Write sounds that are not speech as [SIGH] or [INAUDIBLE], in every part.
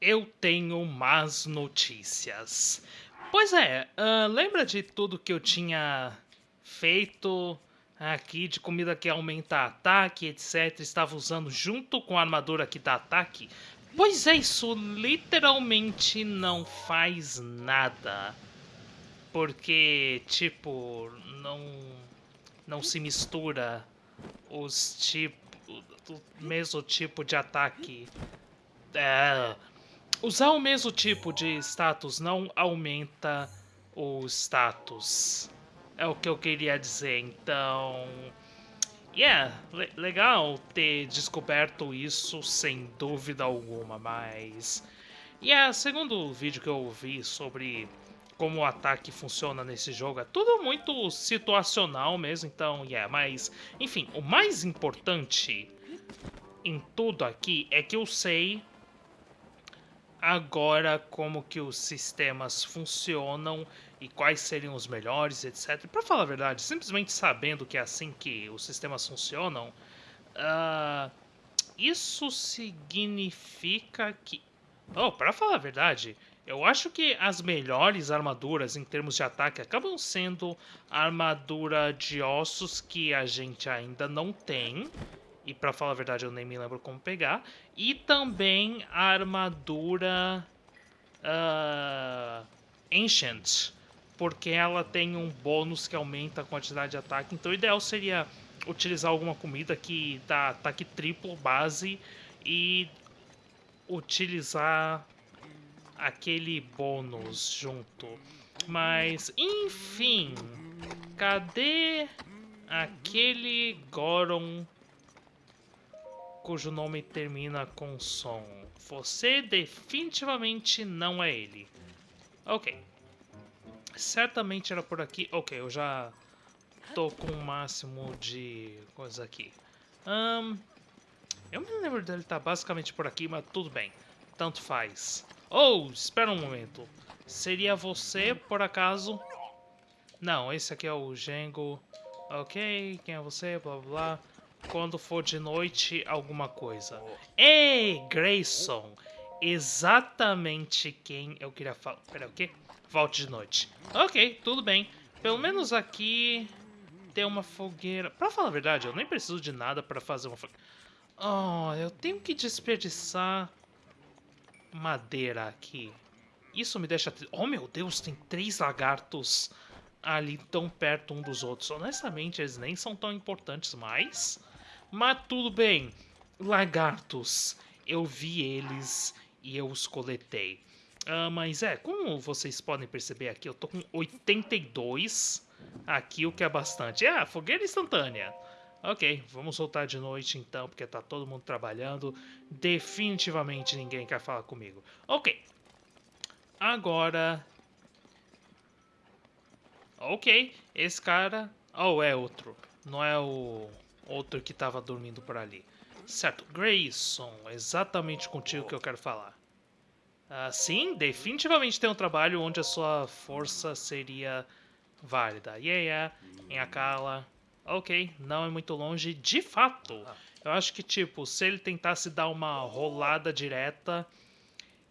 Eu tenho más notícias. Pois é, uh, lembra de tudo que eu tinha feito aqui de comida que aumenta ataque, etc. Estava usando junto com a armadura que dá ataque? Pois é, isso literalmente não faz nada. Porque, tipo, não, não se mistura os tipos, o mesmo tipo de ataque. É, Usar o mesmo tipo de status não aumenta o status. É o que eu queria dizer, então... Yeah, le legal ter descoberto isso sem dúvida alguma, mas... Yeah, segundo o vídeo que eu vi sobre como o ataque funciona nesse jogo, é tudo muito situacional mesmo, então, yeah, mas... Enfim, o mais importante em tudo aqui é que eu sei agora como que os sistemas funcionam e quais seriam os melhores, etc. Para falar a verdade, simplesmente sabendo que é assim que os sistemas funcionam, uh, isso significa que... Oh, para falar a verdade, eu acho que as melhores armaduras em termos de ataque acabam sendo a armadura de ossos que a gente ainda não tem e para falar a verdade eu nem me lembro como pegar. E também a armadura uh, Ancient, porque ela tem um bônus que aumenta a quantidade de ataque. Então o ideal seria utilizar alguma comida que dá ataque triplo base e utilizar aquele bônus junto. Mas, enfim, cadê aquele Goron cujo nome termina com som. Você definitivamente não é ele. Ok. Certamente era por aqui. Ok, eu já tô com o máximo de coisa aqui. Um, eu me lembro dele estar tá basicamente por aqui, mas tudo bem. Tanto faz. Oh, espera um momento. Seria você, por acaso? Não, esse aqui é o Gengo. Ok, quem é você? Blá blá blá quando for de noite alguma coisa. Ei, Grayson! Exatamente quem eu queria falar. Pera, o quê? Volte de noite. Ok, tudo bem. Pelo menos aqui tem uma fogueira. Pra falar a verdade, eu nem preciso de nada pra fazer uma fogueira. Oh, eu tenho que desperdiçar madeira aqui. Isso me deixa... Oh, meu Deus, tem três lagartos ali tão perto um dos outros. Honestamente, eles nem são tão importantes mais. Mas tudo bem. Lagartos. Eu vi eles e eu os coletei. Uh, mas é, como vocês podem perceber aqui, eu tô com 82 aqui, o que é bastante. Ah, fogueira instantânea. Ok, vamos soltar de noite então, porque tá todo mundo trabalhando. Definitivamente ninguém quer falar comigo. Ok. Agora... Ok, esse cara... Oh, é outro. Não é o outro que estava dormindo por ali. Certo, Grayson, exatamente contigo que eu quero falar. Uh, sim, definitivamente tem um trabalho onde a sua força seria válida. Yeah, yeah, em Akala. Ok, não é muito longe. De fato, eu acho que, tipo, se ele tentasse dar uma rolada direta,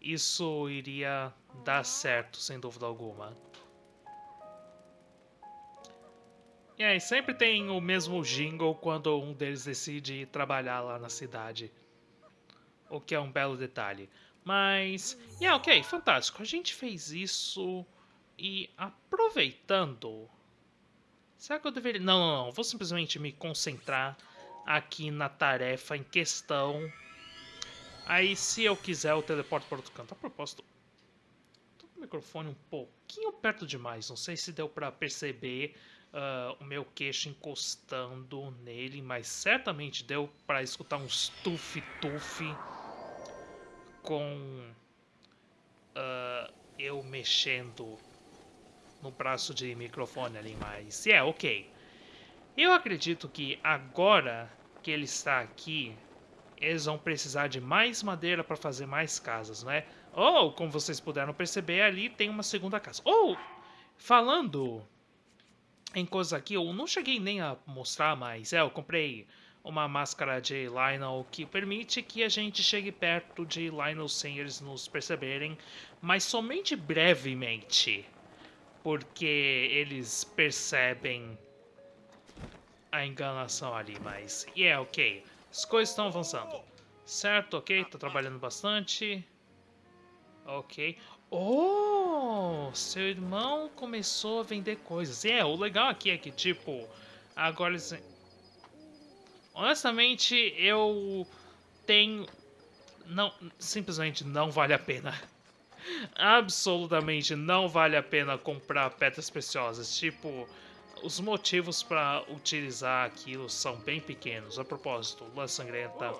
isso iria dar certo, sem dúvida alguma. E aí, sempre tem o mesmo jingle quando um deles decide trabalhar lá na cidade. O que é um belo detalhe. Mas, yeah, ok, fantástico. A gente fez isso e aproveitando... Será que eu deveria... Não, não, não. Vou simplesmente me concentrar aqui na tarefa em questão. Aí, se eu quiser, eu teleporto para outro canto. A propósito, tô com o microfone um pouquinho perto demais. Não sei se deu para perceber uh, o meu queixo encostando nele, mas certamente deu para escutar uns tuf-tuf com uh, eu mexendo no braço de microfone ali, mas é, ok. Eu acredito que agora que ele está aqui, eles vão precisar de mais madeira para fazer mais casas, não é? Ou, como vocês puderam perceber, ali tem uma segunda casa. Ou, falando em coisas aqui, eu não cheguei nem a mostrar, mas é, eu comprei uma máscara de Lionel que permite que a gente chegue perto de Lionel sem eles nos perceberem, mas somente brevemente, porque eles percebem a enganação ali, mas... E yeah, é ok, as coisas estão avançando. Certo, ok, tá trabalhando bastante. Ok. Oh, seu irmão começou a vender coisas. É, o legal aqui é que, tipo, agora. Honestamente, eu tenho... Não, simplesmente não vale a pena. Absolutamente não vale a pena comprar pedras preciosas. Tipo, os motivos para utilizar aquilo são bem pequenos. A propósito, Lua Sangrenta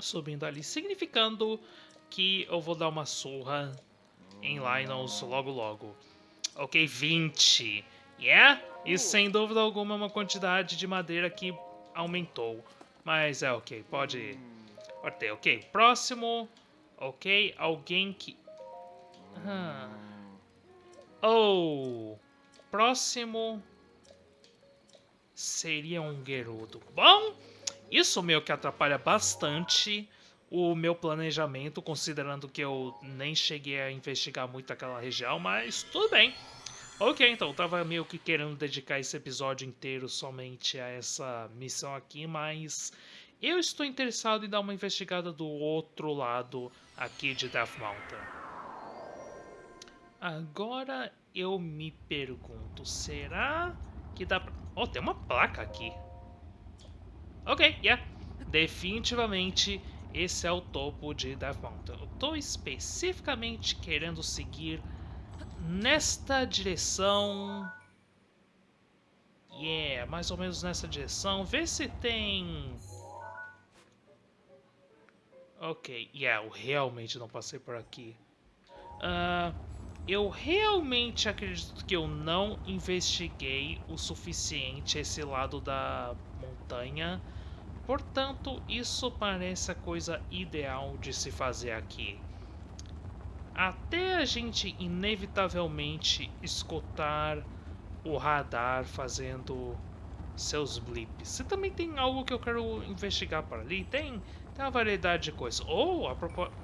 subindo ali, significando que eu vou dar uma surra em Lionels logo logo. Ok, 20. Yeah? Isso sem dúvida alguma é uma quantidade de madeira que aumentou. Mas é ok, pode... Pode ter, ok. Próximo. Ok, alguém que... Ah. Oh! Próximo... Seria um Gerudo. Bom, isso meio que atrapalha bastante o meu planejamento, considerando que eu nem cheguei a investigar muito aquela região, mas tudo bem. Ok, então, eu tava meio que querendo dedicar esse episódio inteiro somente a essa missão aqui, mas eu estou interessado em dar uma investigada do outro lado aqui de Death Mountain. Agora eu me pergunto, será que dá pra... Oh, tem uma placa aqui. Ok, yeah. Definitivamente esse é o topo de Death Mountain. Eu estou especificamente querendo seguir nesta direção. Yeah, mais ou menos nessa direção. Vê se tem... Ok, yeah, eu realmente não passei por aqui. Uh, eu realmente acredito que eu não investiguei o suficiente esse lado da montanha Portanto, isso parece a coisa ideal de se fazer aqui. Até a gente inevitavelmente escutar o radar fazendo seus blips. Você também tem algo que eu quero investigar por ali? Tem, tem uma variedade de coisas. Ou, a propósito...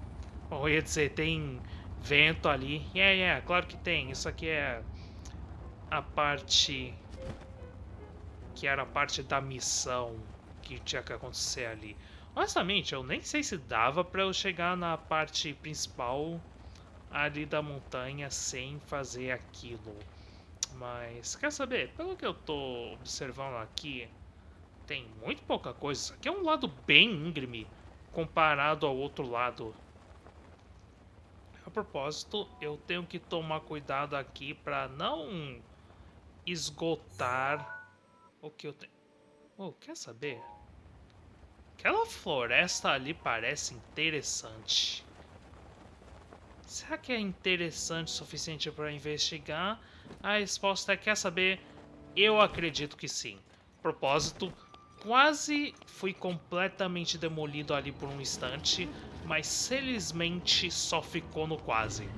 Eu ia dizer, tem vento ali. Yeah, yeah, claro que tem. Isso aqui é a parte... Que era a parte da missão que tinha que acontecer ali. Honestamente, eu nem sei se dava para eu chegar na parte principal ali da montanha sem fazer aquilo. Mas, quer saber? Pelo que eu tô observando aqui, tem muito pouca coisa. Isso aqui é um lado bem íngreme comparado ao outro lado. A propósito, eu tenho que tomar cuidado aqui para não esgotar o que eu tenho. Oh, quer saber? Aquela floresta ali parece interessante. Será que é interessante o suficiente para investigar? A resposta é, quer saber? Eu acredito que sim. Propósito, quase fui completamente demolido ali por um instante, mas felizmente só ficou no quase.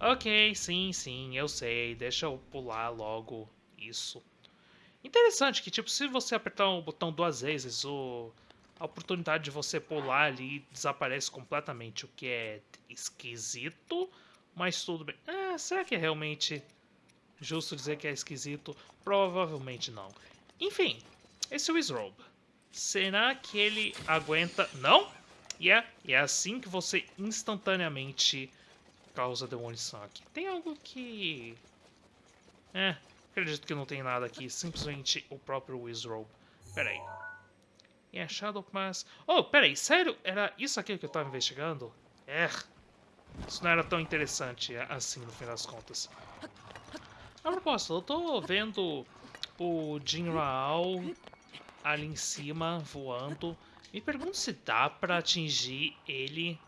Ok, sim, sim, eu sei, deixa eu pular logo isso. Interessante que, tipo, se você apertar o botão duas vezes, o... a oportunidade de você pular ali desaparece completamente, o que é esquisito, mas tudo bem. É, será que é realmente justo dizer que é esquisito? Provavelmente não. Enfim, esse Wizrobe. Será que ele aguenta... Não? E yeah, é, é assim que você instantaneamente causa demolição aqui. Tem algo que... É, Acredito que não tem nada aqui, simplesmente o próprio Wizrobe. Pera aí. E a Shadow Pass... Oh, pera aí, sério? Era isso aqui que eu tava investigando? É. Isso não era tão interessante assim, no fim das contas. A propósito, eu tô vendo o Jin Raal ali em cima, voando. Me pergunto se dá pra atingir ele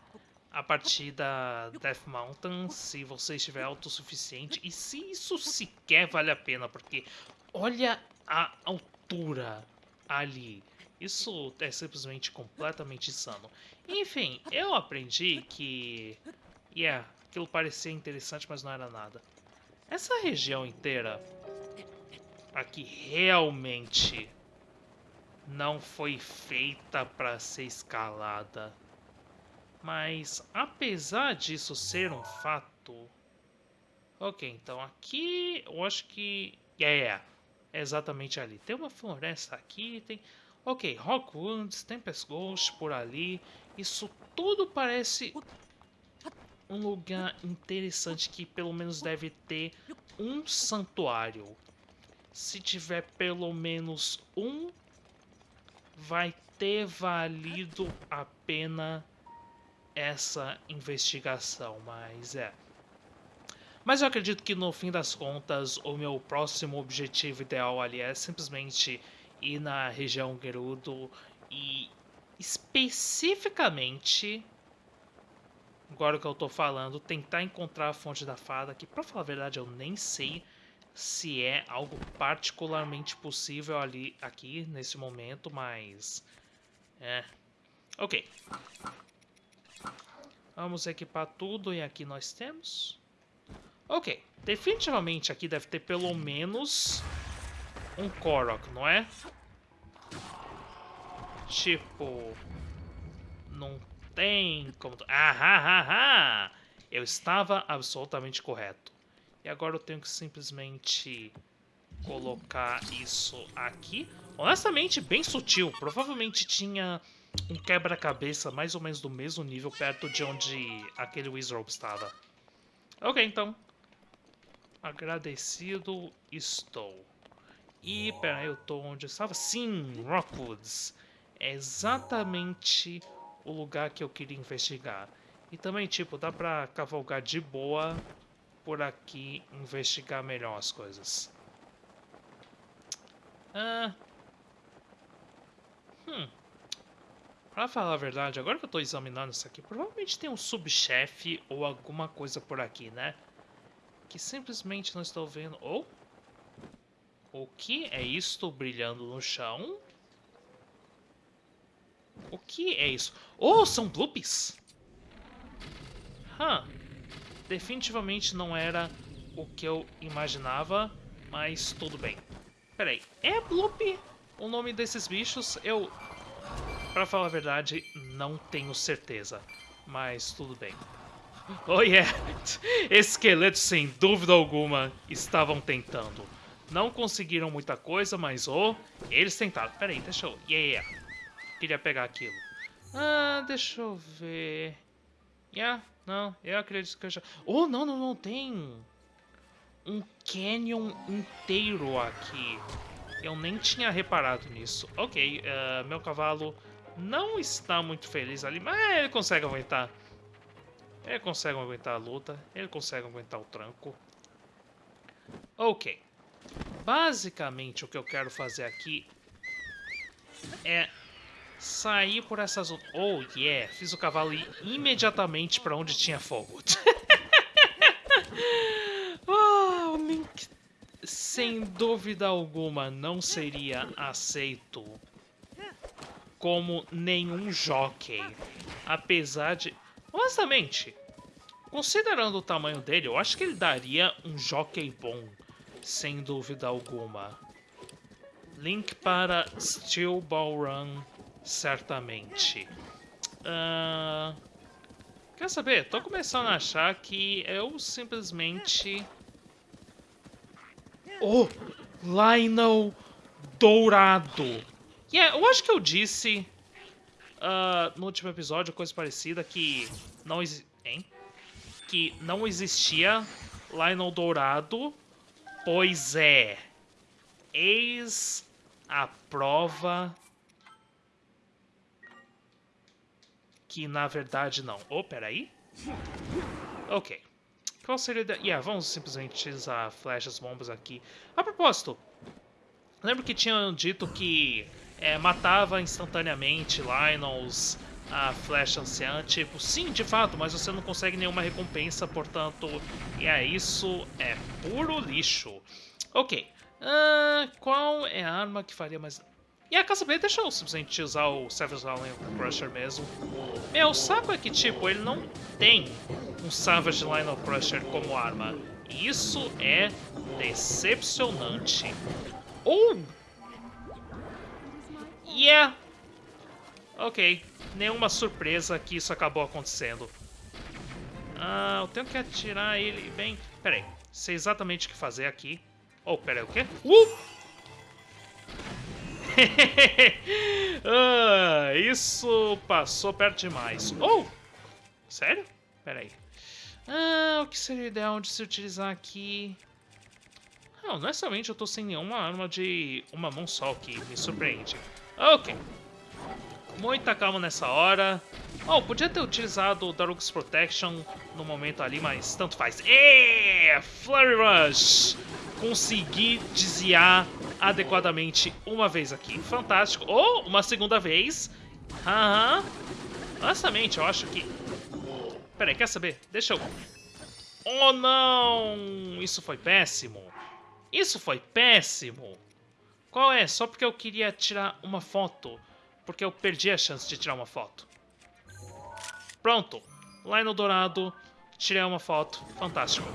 a partir da Death Mountain, se você estiver autossuficiente e se isso sequer vale a pena, porque olha a altura ali. Isso é simplesmente completamente insano. Enfim, eu aprendi que... Yeah, aquilo parecia interessante, mas não era nada. Essa região inteira aqui realmente não foi feita para ser escalada. Mas, apesar disso ser um fato... Ok, então aqui eu acho que... É, yeah, é exatamente ali. Tem uma floresta aqui, tem... Ok, Rockwoods, Tempest Ghost por ali. Isso tudo parece um lugar interessante que pelo menos deve ter um santuário. Se tiver pelo menos um, vai ter valido a pena essa investigação, mas é. Mas eu acredito que no fim das contas, o meu próximo objetivo ideal ali é simplesmente ir na região Gerudo e especificamente, agora que eu tô falando, tentar encontrar a fonte da fada, que pra falar a verdade eu nem sei se é algo particularmente possível ali aqui nesse momento, mas é. OK. Vamos equipar tudo e aqui nós temos. Ok, definitivamente aqui deve ter pelo menos um Korok, não é? Tipo, não tem como... Ah, ah, ah, ah! Eu estava absolutamente correto. E agora eu tenho que simplesmente colocar isso aqui. Honestamente, bem sutil. Provavelmente tinha um quebra-cabeça mais ou menos do mesmo nível perto de onde aquele Wizrobe estava. Ok, então. Agradecido estou. E, peraí, eu tô onde eu estava? Sim, Rockwoods. É exatamente o lugar que eu queria investigar. E também, tipo, dá pra cavalgar de boa por aqui, investigar melhor as coisas. Ah... Hum... Pra falar a verdade, agora que eu tô examinando isso aqui, provavelmente tem um subchefe ou alguma coisa por aqui, né? Que simplesmente não estou vendo. Ou... Oh, o que é isto brilhando no chão? O que é isso? Oh, são bloopies! Huh. Definitivamente não era o que eu imaginava, mas tudo bem. Peraí, é Bloop o nome desses bichos? Eu Pra falar a verdade, não tenho certeza. Mas tudo bem. Oh yeah! [LAUGHS] Esqueletos, sem dúvida alguma, estavam tentando. Não conseguiram muita coisa, mas oh, eles tentaram. Pera aí, deixa eu... Yeah, yeah. Queria pegar aquilo. Ah, deixa eu ver... Yeah, não, eu acredito que eu já... Oh, não, não, não, tem... Um canyon inteiro aqui. Eu nem tinha reparado nisso. Ok, uh, meu cavalo não está muito feliz ali, mas ele consegue aguentar. Ele consegue aguentar a luta, ele consegue aguentar o tranco. Ok. Basicamente, o que eu quero fazer aqui é sair por essa zona. Oh, yeah! Fiz o cavalo ir imediatamente para onde tinha fogo. oh, [LAUGHS] o Link, sem dúvida alguma, não seria aceito como nenhum jockey. Apesar de... Honestamente, considerando o tamanho dele, eu acho que ele daria um jockey bom. Sem dúvida alguma. Link para Steel Ball Run, certamente. Uh... Quer saber? Tô começando a achar que eu simplesmente... Oh! Lionel Dourado! Yeah, eu acho que eu disse uh, no último episódio, coisa parecida, que não, hein? que não existia Lionel Dourado. Pois é. Eis a prova que na verdade não. Oh, peraí. Ok. Qual seria... Da... Yeah, vamos simplesmente usar flechas, bombas aqui. A propósito, lembro que tinham dito que é, matava instantaneamente Lionels, a flecha anciã, tipo, sim, de fato, mas você não consegue nenhuma recompensa, portanto, é isso, é puro lixo. Ok, uh, qual é a arma que faria mais... E a caça deixa eu simplesmente usar o Savage Lion Crusher mesmo. Meu, saco é que, tipo, ele não tem um Savage Lion Crusher como arma. Isso é decepcionante. Ou Yeah! Ok, nenhuma surpresa que isso acabou acontecendo. Ah, eu tenho que atirar ele bem... Pera aí, sei exatamente o que fazer aqui. Oh, pera aí, o quê? Uh! [LAUGHS] ah, isso passou perto demais. Oh! Sério? Pera aí. Ah, o que seria ideal de se utilizar aqui? Ah, honestamente eu tô sem nenhuma arma de uma mão só que me surpreende. Ok. Muita calma nessa hora. Oh, podia ter utilizado o Dark's Protection no momento ali, mas tanto faz. E Flurry Rush! Consegui desviar adequadamente uma vez aqui. Fantástico. Ou oh, uma segunda vez. Aham. Honestamente, eu acho que... Peraí, quer saber? Deixa eu... Oh, não! Isso foi péssimo. Isso foi péssimo. Qual é? Só porque eu queria tirar uma foto. Porque eu perdi a chance de tirar uma foto. Pronto. Lá no dourado, tirei uma foto. Fantástico.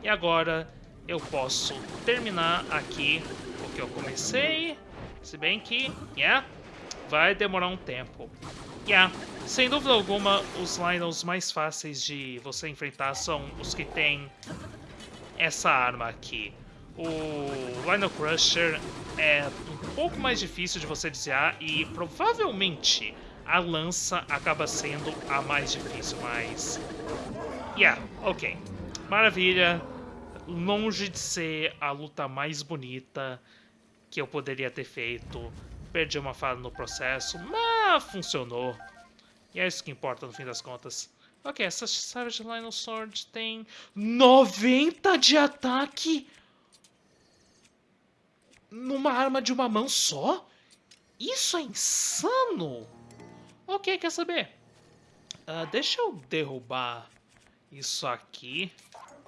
E agora eu posso terminar aqui o que eu comecei. Se bem que, yeah, vai demorar um tempo. Yeah, sem dúvida alguma, os Lionels mais fáceis de você enfrentar são os que têm essa arma aqui. O Lionel Crusher é um pouco mais difícil de você desviar e provavelmente a lança acaba sendo a mais difícil, mas... Yeah, ok. Maravilha. Longe de ser a luta mais bonita que eu poderia ter feito. Perdi uma fala no processo, mas funcionou. E é isso que importa no fim das contas. Ok, essa Savage Lionel Sword tem 90 de ataque numa arma de uma mão só? Isso é insano! Ok, quer saber? Uh, deixa eu derrubar isso aqui,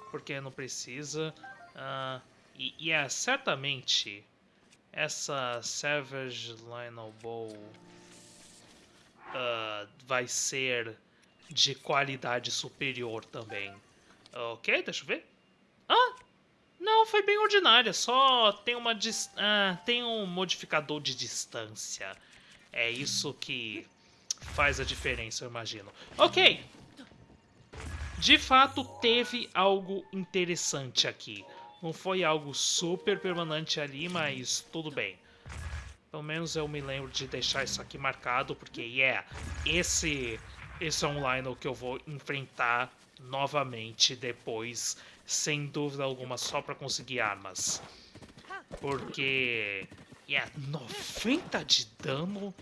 porque não precisa. Uh, e, e é certamente essa Savage Lionel Bow uh, vai ser de qualidade superior também. Ok, deixa eu ver. Ah, não, foi bem ordinária, só tem uma uh, tem um modificador de distância. É isso que faz a diferença, eu imagino. Ok. De fato, teve algo interessante aqui. Não foi algo super permanente ali, mas tudo bem. Pelo menos eu me lembro de deixar isso aqui marcado, porque, yeah, esse, esse é um Lionel que eu vou enfrentar novamente depois, sem dúvida alguma, só para conseguir armas. Porque, yeah, 90 de dano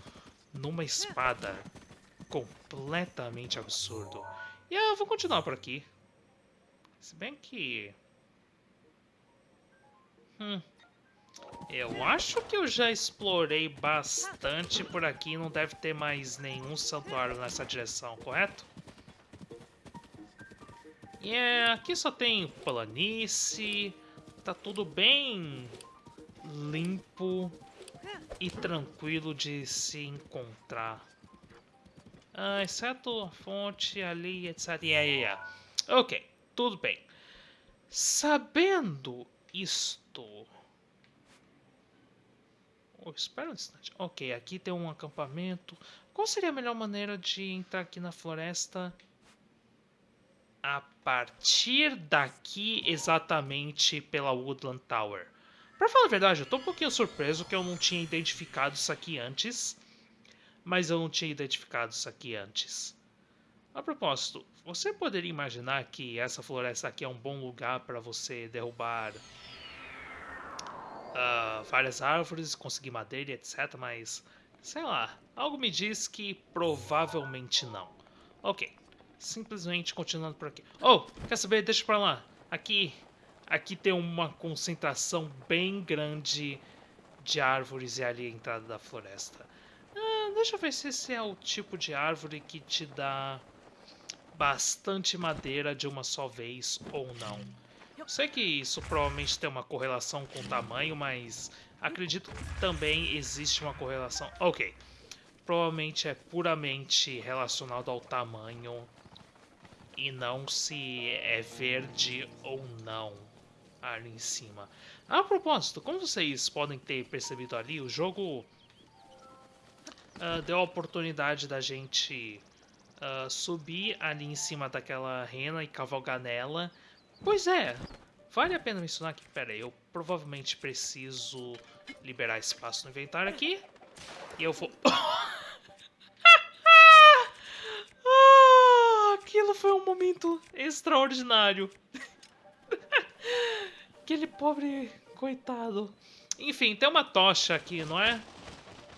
numa espada. Completamente absurdo. E eu vou continuar por aqui. Se bem que... Hum. Eu acho que eu já explorei bastante por aqui. Não deve ter mais nenhum santuário nessa direção, correto? E yeah, aqui só tem planície. Tá tudo bem limpo e tranquilo de se encontrar. Ah, exceto a fonte ali, etc. Yeah, yeah, yeah. Ok, tudo bem. Sabendo isto... Oh, espera um instante. Ok, aqui tem um acampamento. Qual seria a melhor maneira de entrar aqui na floresta? A partir daqui, exatamente pela Woodland Tower. Pra falar a verdade, eu tô um pouquinho surpreso que eu não tinha identificado isso aqui antes. Mas eu não tinha identificado isso aqui antes. A propósito, você poderia imaginar que essa floresta aqui é um bom lugar para você derrubar uh, várias árvores, conseguir madeira, etc. Mas, sei lá, algo me diz que provavelmente não. Ok, simplesmente continuando por aqui. Oh, quer saber? Deixa pra lá. Aqui Aqui tem uma concentração bem grande de árvores e ali a entrada da floresta. Ah, deixa eu ver se esse é o tipo de árvore que te dá bastante madeira de uma só vez ou não. Eu sei que isso provavelmente tem uma correlação com o tamanho, mas acredito que também existe uma correlação... Ok, provavelmente é puramente relacionado ao tamanho e não se é verde ou não ali em cima. A propósito, como vocês podem ter percebido ali, o jogo uh, deu a oportunidade da gente uh, subir ali em cima daquela rena e cavalgar nela. Pois é, vale a pena mencionar que, pera aí, eu provavelmente preciso liberar espaço no inventário aqui. E eu vou... [COUGHS] [COUGHS] aquilo foi um momento extraordinário. [LAUGHS] Aquele pobre coitado. Enfim, tem uma tocha aqui, não é?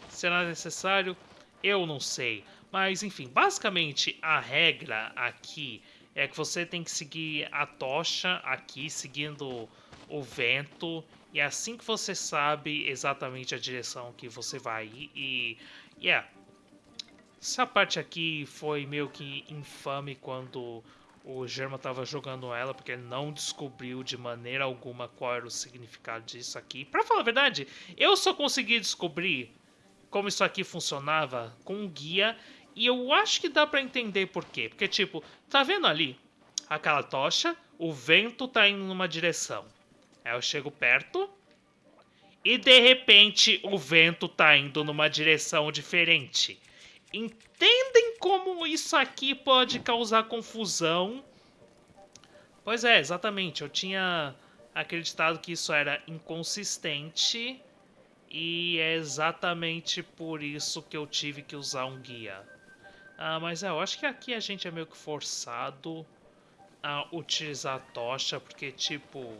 Será necessário? Eu não sei. Mas, enfim, basicamente a regra aqui é que você tem que seguir a tocha aqui, seguindo o vento. E é assim que você sabe exatamente a direção que você vai ir. E, yeah. Essa parte aqui foi meio que infame quando o Germa estava jogando ela, porque ele não descobriu de maneira alguma qual era o significado disso aqui. Pra falar a verdade, eu só consegui descobrir como isso aqui funcionava com um guia e eu acho que dá para entender por quê. Porque, tipo, tá vendo ali aquela tocha? O vento tá indo numa direção. Aí eu chego perto e de repente o vento tá indo numa direção diferente. Entendem como isso aqui pode causar confusão? Pois é, exatamente. Eu tinha acreditado que isso era inconsistente e é exatamente por isso que eu tive que usar um guia. Ah, mas é, eu acho que aqui a gente é meio que forçado a utilizar a tocha, porque, tipo...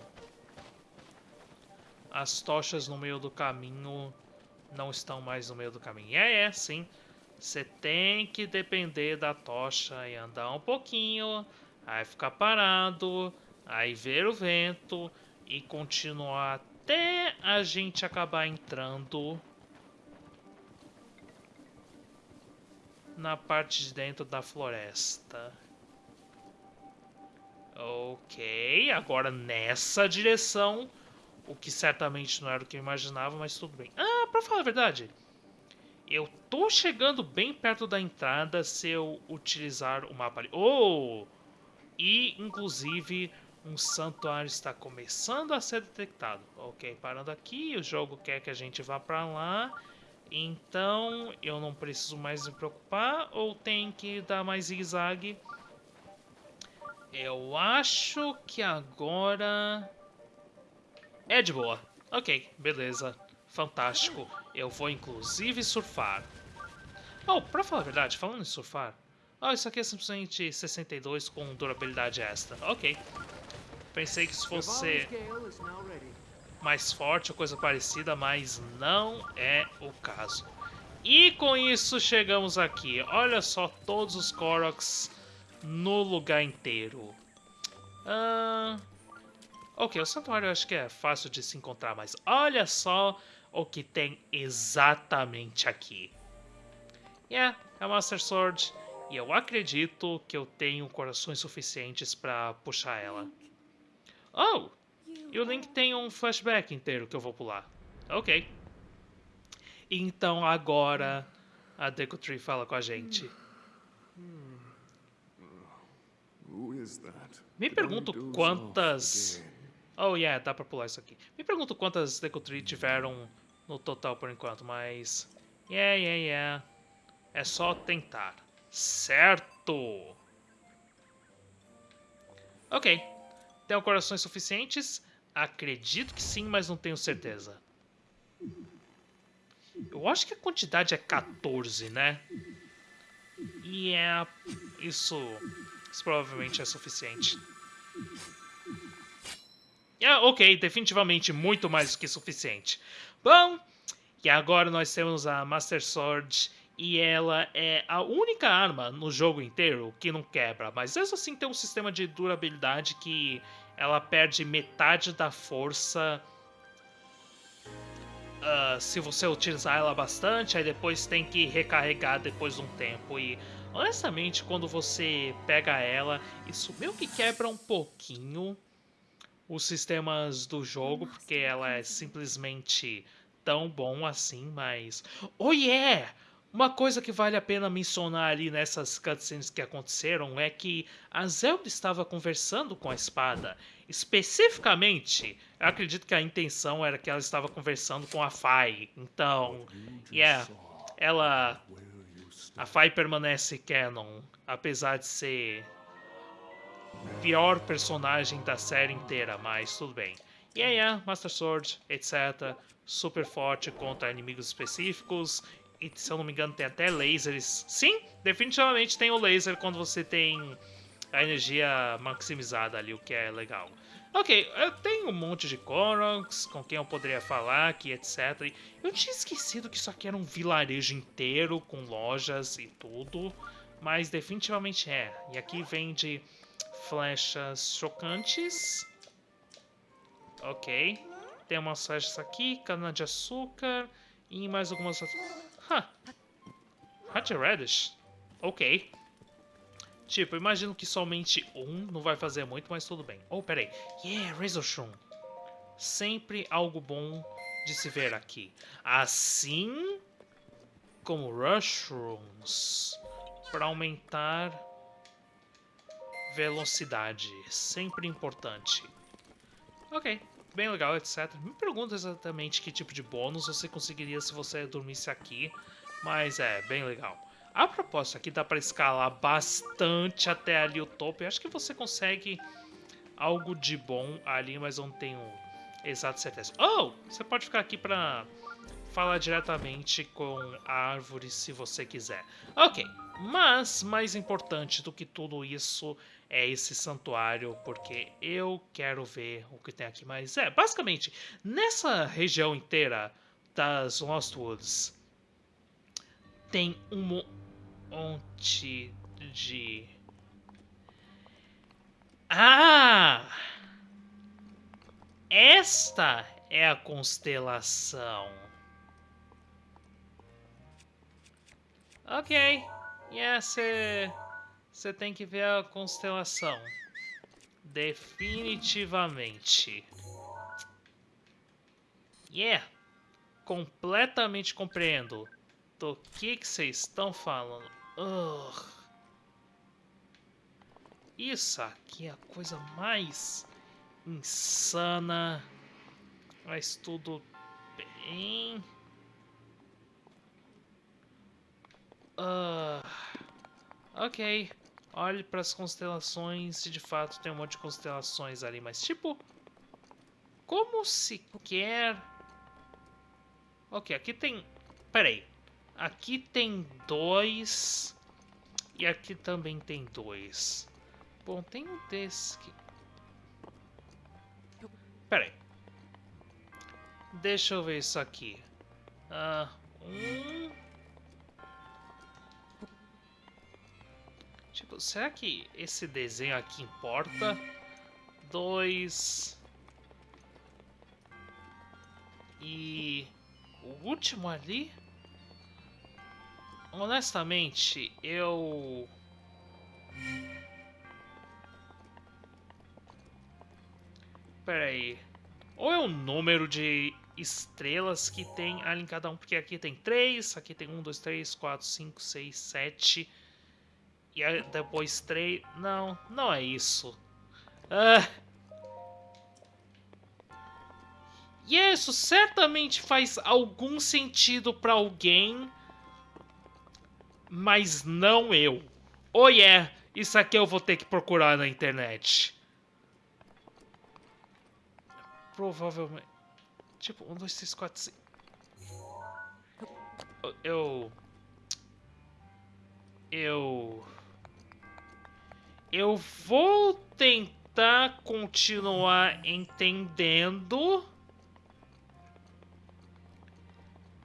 As tochas no meio do caminho não estão mais no meio do caminho. É, é, sim. Você tem que depender da tocha e andar um pouquinho, aí ficar parado, aí ver o vento e continuar até a gente acabar entrando na parte de dentro da floresta. Ok, agora nessa direção, o que certamente não era o que eu imaginava, mas tudo bem. Ah, pra falar a verdade, eu tô chegando bem perto da entrada se eu utilizar o mapa ali. Oh! E, inclusive, um santuário está começando a ser detectado. Ok, parando aqui, o jogo quer que a gente vá para lá. Então, eu não preciso mais me preocupar ou tem que dar mais zigue-zague? Eu acho que agora... É de boa. Ok, beleza. Fantástico. Eu vou inclusive surfar. Oh, pra falar a verdade, falando em surfar... Oh, isso aqui é simplesmente 62 com durabilidade extra. Ok. Pensei que isso fosse mais forte ou coisa parecida, mas não é o caso. E com isso chegamos aqui. Olha só todos os Koroks no lugar inteiro. Uh... Ok, o santuário eu acho que é fácil de se encontrar, mas olha só o que tem exatamente aqui. Yeah, é a Master Sword e eu acredito que eu tenho corações suficientes para puxar ela. Oh, e o Link tem um flashback inteiro que eu vou pular. Ok. Então agora a Deku Tree fala com a gente. Me pergunto quantas... Oh yeah, dá pra pular isso aqui. Me pergunto quantas Deku Tree tiveram no total por enquanto, mas... Yeah, yeah, yeah. É só tentar. Certo! Ok. Tem corações suficientes? Acredito que sim, mas não tenho certeza. Eu acho que a quantidade é 14, né? E é... Isso... Isso provavelmente é suficiente. É, ok, definitivamente muito mais do que suficiente. Bom, e agora nós temos a Master Sword e ela é a única arma no jogo inteiro que não quebra, mas essa sim tem um sistema de durabilidade que ela perde metade da força uh, se você utilizar ela bastante, aí depois tem que recarregar depois de um tempo. E honestamente, quando você pega ela, isso meio que quebra um pouquinho os sistemas do jogo, porque ela é simplesmente tão bom assim, mas. Oh yeah! Uma coisa que vale a pena mencionar ali nessas cutscenes que aconteceram é que a Zelda estava conversando com a espada. Especificamente, eu acredito que a intenção era que ela estava conversando com a Fai. Então, yeah, ela a Fai permanece canon, apesar de ser pior personagem da série inteira, mas tudo bem. E yeah, yeah, Master Sword, etc. Super forte contra inimigos específicos. E se eu não me engano, tem até lasers. Sim, definitivamente tem o laser quando você tem a energia maximizada ali, o que é legal. Ok, eu tenho um monte de Koroks com quem eu poderia falar aqui, etc. Eu tinha esquecido que isso aqui era um vilarejo inteiro com lojas e tudo. Mas definitivamente é. E aqui vende flechas chocantes. Ok. Tem umas flechas aqui, cana de açúcar e mais algumas... Huh. Hot Radish. Ok. Tipo, imagino que somente um não vai fazer muito, mas tudo bem. Oh, peraí. Yeah, Razor Shroom. Sempre algo bom de se ver aqui. Assim como Rushrooms. Para aumentar velocidade. Sempre importante. Ok, bem legal, etc. Me pergunta exatamente que tipo de bônus você conseguiria se você dormisse aqui. Mas é, bem legal. A propósito, aqui dá para escalar bastante até ali o topo. Eu acho que você consegue algo de bom ali, mas não tenho exata certeza. Oh, você pode ficar aqui para falar diretamente com a árvore se você quiser. Ok, mas mais importante do que tudo isso é esse santuário, porque eu quero ver o que tem aqui. Mas é, basicamente, nessa região inteira das Lost Woods tem um monte de... Ah! Esta é a constelação. Ok. Yeah, você tem que ver a constelação. Definitivamente. Yeah. Completamente compreendo do que vocês estão falando. Ugh. Isso aqui é a coisa mais insana. Mas tudo bem. Uh, ok. Olhe para as constelações e de fato tem um monte de constelações ali, mas tipo... Como se quer... Ok, aqui tem... Peraí. Aqui tem dois. E aqui também tem dois. Bom, tem um desse que... Pera aí. Deixa eu ver isso aqui. Ah, um... Será que esse desenho aqui importa? Dois... E... O último ali? honestamente, eu... Pera aí. Ou é o número de estrelas que tem ali em cada um, porque aqui tem três, aqui tem um, dois, três, quatro, cinco, seis, sete... E depois três... Não, não é isso. Ah... E isso certamente faz algum sentido para alguém mas não eu. Oh yeah, isso aqui eu vou ter que procurar na internet. Provavelmente... Tipo, um, dois, três, quatro, cinco... Eu... Eu... Eu vou tentar continuar entendendo...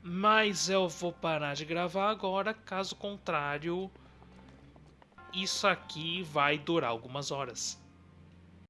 Mas eu vou parar de gravar agora, caso contrário, isso aqui vai durar algumas horas.